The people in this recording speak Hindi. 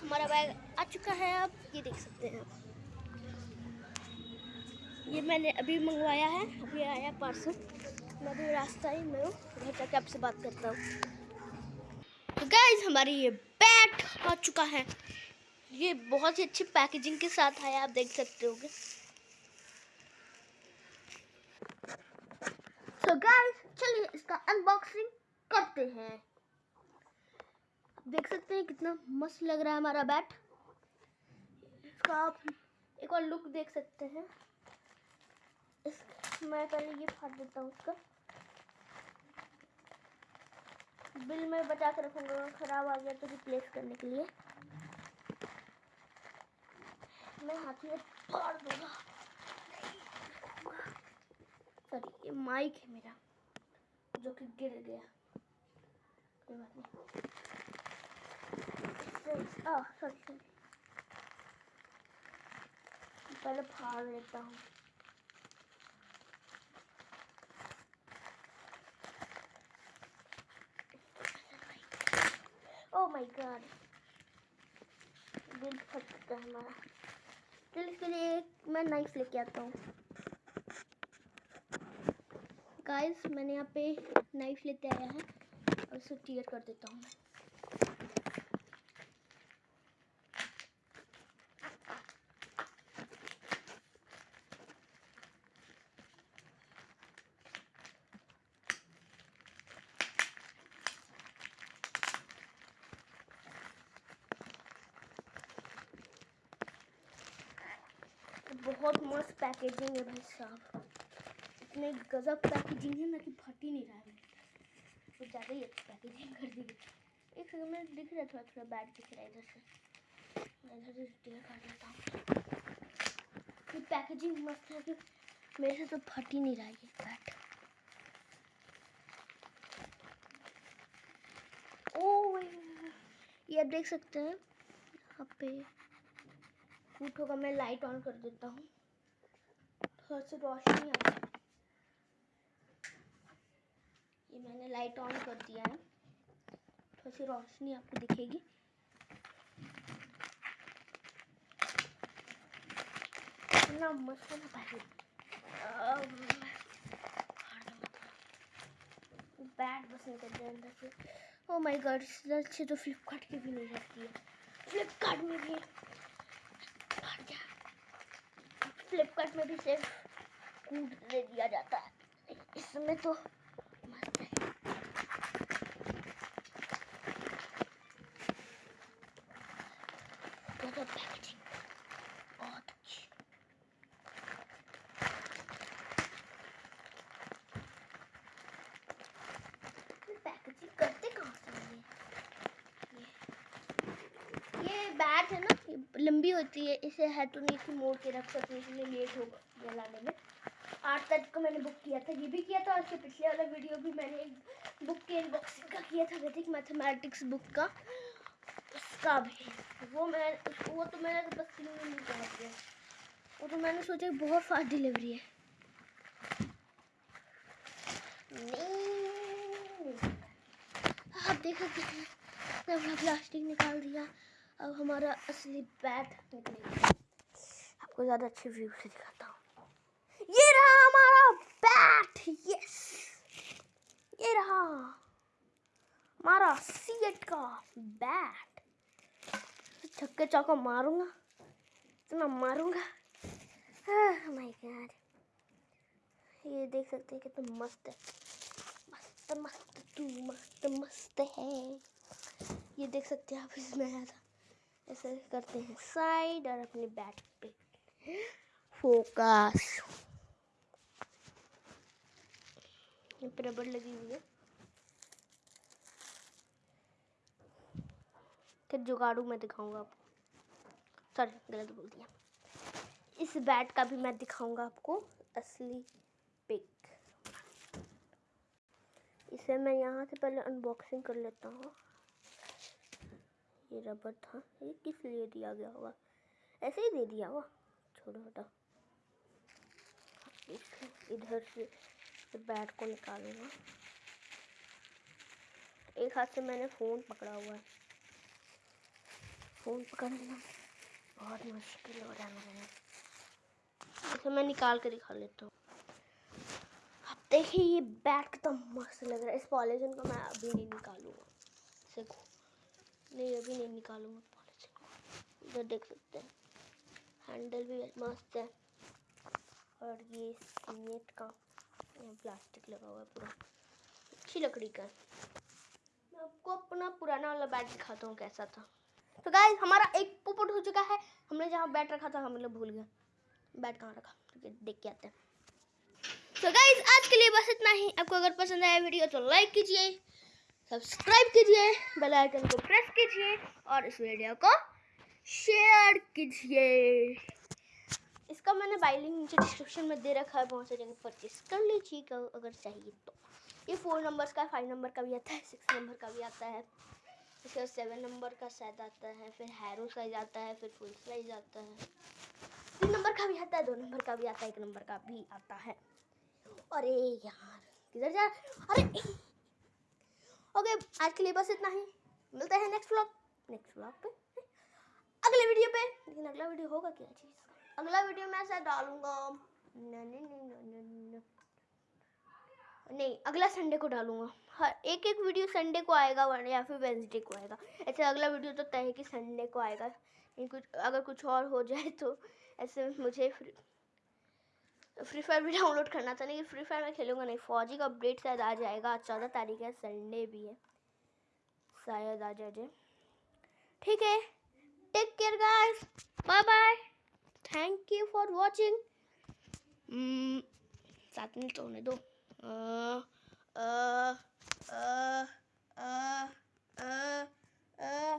हमारा बैग आ चुका है, आप ये देख सकते हैं। ये मैंने अभी मंगवाया है, अभी आया पार्सल। मैं अभी रास्ता ही में हूँ, घर जाके आपसे बात करता हूँ। तो गाइज़ हमारी ये बैग आ चुका है। ये बहुत ही अच्छी पैकेजिंग के साथ आया, आप देख सकते होगे। तो गाइज़ चलिए इसका अनबॉक्सिंग करते हैं। देख सकते हैं कितना मस्त लग रहा है हमारा बैट। इसका आप एक और लुक देख सकते हैं। मैं पहले ये फाड़ देता हूँ उसका बिल में बचा कर रखूँगा ख़राब आ गया तो रिप्लेस करने के लिए। मैं हाथ में फाड़ दूँगा। सॉरी ये माइक है मेरा, जो कि गिर गया। कोई बात नहीं। सॉरी सॉरी पहले फाड़ लेता हूँ ओह माय गॉड दिल फट चुका है हमारा चल इसके लिए मैं नाइफ लेके आता हूँ. गाइस मैंने यहाँ पे नाइफ लेते आया है. और इसे टीयर कर देता हूँ बहुत मस्त पैकेजिंग है भाई साहब। इतने गजब पैकेजिंग है ना कि फट ही नहीं रहा है। कुछ ज़्यादा ही अच्छी पैकेजिंग कर दी एक सेकंड में दिख रहा है थोड़ा थोड़ा बैट दिख रहा है इधर से। मैं इधर से टेयर कर देता हूँ। ये पैकेजिंग मस्त है कि मेरे से तो फट ही नहीं रहा ये बैट ओ ये आप देख सकते हैं, यहाँ पे फूट होगा मैं लाइट ऑन कर देता हूँ थोड़ा सी रोशनी आ ये मैंने लाइट ऑन कर दिया है थोड़ी सी रोशनी आपको दिखेगी इतना मस्त ना भाई बैट बस निकल जाए अंदर से ओ माय गॉड इससे अच्छी तो फ्लिपकार्ट की भी नहीं रहती है फ्लिपकार्ट में भी फ्लिपकार्ट में भी सेफ़ कूद दे दिया जाता है। इसमें तो मस्त है पैकेजिंग बहुत अच्छी पैकेजिंग करते कहाँ से ये ये ये लंबी होती है, इसे है तो नहीं इसे मोड़ के रख सकते इसलिए लेट होगा लाने में। आठ तारीख को मैंने बुक किया था, ये भी किया था, और इसके पिछले वाला वीडियो भी मैंने एक बुक के अनबॉक्सिंग का किया था वैदिक मैथमेटिक्स बुक का। उसका भी। वो मैं, वो तो मैंने तो बस में पहुँच गया वो तो मैंने सोचा बहुत फास्ट डिलीवरी है। आप देख सकते हैं प्लास्टिक निकाल दिया। अब हमारा असली बैट निकलेगा आपको ज़्यादा अच्छे व्यू से दिखाता हूँ। ये रहा हमारा बैट यस ये रहा हमारा सीएट का बैट छक्के चौका मारूँगा, इतना मारूँगा। माय गॉड ये देख सकते हैं कितना मस्त है। मस्त मस्त, तू मस्त मस्त है। ये देख सकते हैं आप इसमें आया था ऐसे करते हैं साइड और अपने बैट पे। फोकस रबड़ लगी हुई है। फिर जुगाड़ू मैं दिखाऊँगा आपको। सॉरी गलत बोल दिया। इस बैट का भी मैं दिखाऊँगा आपको असली पिक इसे मैं यहाँ से पहले अनबॉक्सिंग कर लेता हूँ। ये रबर था। ये किस लिए दिया गया होगा? ऐसे ही दे दिया होगा। छोटा छोटा इधर से बैट को निकालूँगा। एक हाथ से मैंने फ़ोन पकड़ा हुआ है। फ़ोन पकड़ना बहुत मुश्किल हो रहा है मेरे इसे मैं निकाल कर दिखा लेता हूँ। देखिए, ये बैट कितना मस्त लग रहा है। इस पॉलीथिन को मैं अभी नहीं निकालूँगा। देखो नहीं, अभी नहीं निकालूँगा पॉलीथिन इधर देख सकते हैं। हैंडल भी मस्त है। और ये सीमेंट का प्लास्टिक लगा हुआ है पूरा। अच्छी लकड़ी का मैं आपको अपना पुराना वाला बैट दिखाता हूँ कैसा था। तो गाइस हमारा एक पोपट हो चुका है। हमने जहाँ बैट रखा था, हम लोग भूल गए। बैट कहाँ रखा? देख के आते हैं। तो गाइस आज के लिए बस इतना ही। आपको अगर पसंद आया वीडियो तो लाइक कीजिए। सब्सक्राइब कीजिए, बेल आइकन को प्रेस कीजिए और इस वीडियो को शेयर कीजिए। इसका मैंने बाइलिंग नीचे डिस्क्रिप्शन में दे रखा है बहुत से जगह परचेस कर लीजिएगा अगर चाहिए तो। ये फोर नंबर्स का फाइव नंबर का भी आता है सिक्स नंबर का भी आता है बाद सेवन नंबर का शायद आता है, फिर हैरो साइज़ आता है, फिर फुल साइज़ आता है। तीन नंबर का भी आता है, दो नंबर का भी आता है, एक नंबर का भी आता है। अरे यार, किधर जा अरे ओके आज के लिए बस इतना ही। मिलते हैं नेक्स्ट व्लॉग नेक्स्ट व्लॉग पे? अगले वीडियो पे। लेकिन अगला वीडियो होगा क्या? चीज़ अगला वीडियो मैं ऐसा डालूँगा। नहीं, अगला संडे को डालूँगा। हर एक एक वीडियो संडे को आएगा, वरना या फिर वेंसडे को आएगा। ऐसे अगला वीडियो तो तय है कि संडे को आएगा। नहीं, कुछ, अगर कुछ और हो जाए तो ऐसे मुझे फ्री फायर भी डाउनलोड करना था लेकिन फ्री फायर में खेलूँगा नहीं। फौजी का अपडेट शायद आ जाएगा। चौदह तारीख है संडे भी है। शायद आ जाए ठीक है। Take care guys bye bye thank you for watching सात मिनट तो होने दो। अ, अ, अ, अ, अ, अ,